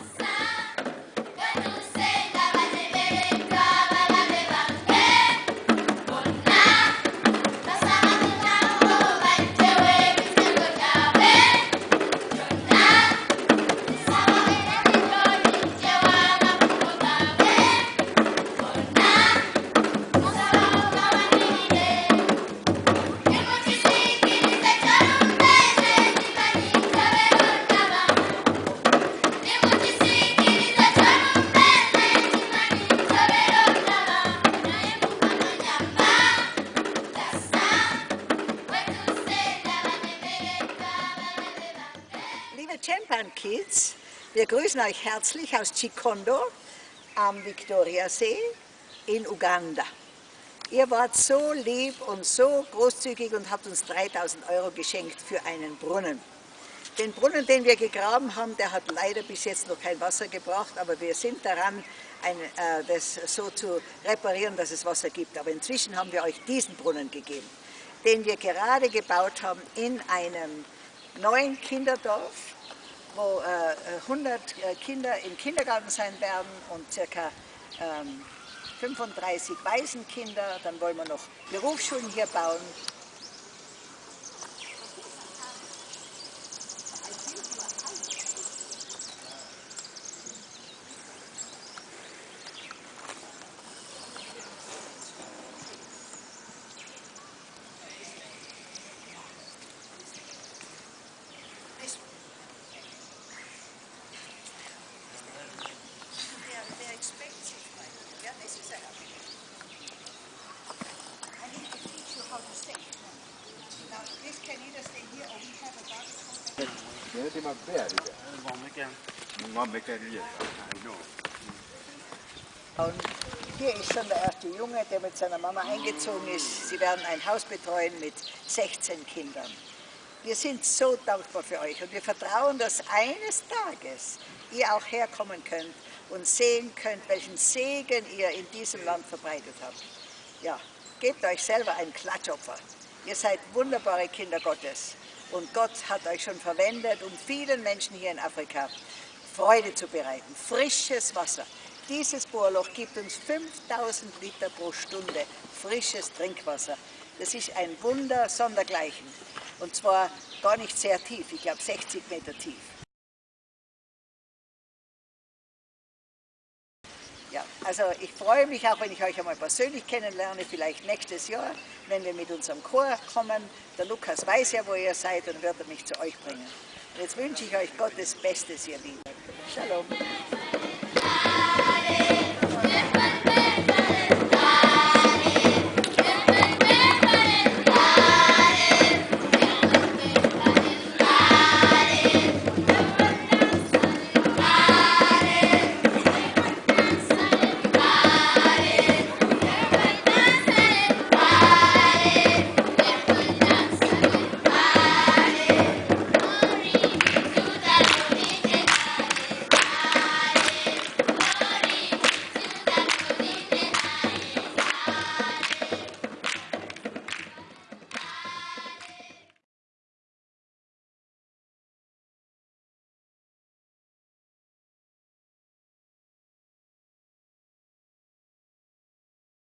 Yes! Champan Kids, wir grüßen euch herzlich aus Chikondo am Viktoriasee in Uganda. Ihr wart so lieb und so großzügig und habt uns 3000 Euro geschenkt für einen Brunnen. Den Brunnen, den wir gegraben haben, der hat leider bis jetzt noch kein Wasser gebracht, aber wir sind daran, ein, äh, das so zu reparieren, dass es Wasser gibt. Aber inzwischen haben wir euch diesen Brunnen gegeben, den wir gerade gebaut haben in einem neuen Kinderdorf wo äh, 100 äh, Kinder im Kindergarten sein werden und ca. Ähm, 35 Waisenkinder. Dann wollen wir noch Berufsschulen hier bauen Und hier ist schon der erste Junge, der mit seiner Mama eingezogen ist. Sie werden ein Haus betreuen mit 16 Kindern. Wir sind so dankbar für euch und wir vertrauen, dass eines Tages ihr auch herkommen könnt und sehen könnt, welchen Segen ihr in diesem Land verbreitet habt. Ja, gebt euch selber ein Klatschopfer. Ihr seid wunderbare Kinder Gottes und Gott hat euch schon verwendet, um vielen Menschen hier in Afrika Freude zu bereiten. Frisches Wasser. Dieses Bohrloch gibt uns 5000 Liter pro Stunde frisches Trinkwasser. Das ist ein Wunder sondergleichen. Und zwar gar nicht sehr tief, ich glaube 60 Meter tief. Also ich freue mich auch, wenn ich euch einmal persönlich kennenlerne, vielleicht nächstes Jahr, wenn wir mit unserem Chor kommen. Der Lukas weiß ja, wo ihr seid und wird mich zu euch bringen. Und jetzt wünsche ich euch Gottes Bestes, ihr Lieben. Shalom.